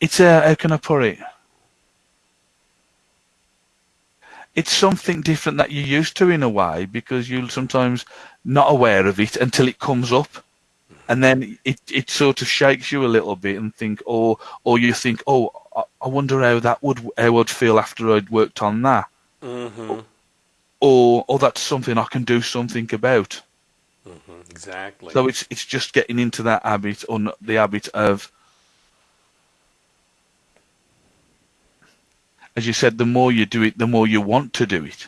it's a how can I put it? It's something different that you're used to in a way because you're sometimes not aware of it until it comes up, and then it, it sort of shakes you a little bit and think, or or you think, oh, I, wonder how that would how I'd feel after I'd worked on that, Mm-hmm. or or that's something I can do something about. Mm-hmm. Exactly. So it's it's just getting into that habit or n- the habit of, as you said, the more you do it, the more you want to do it.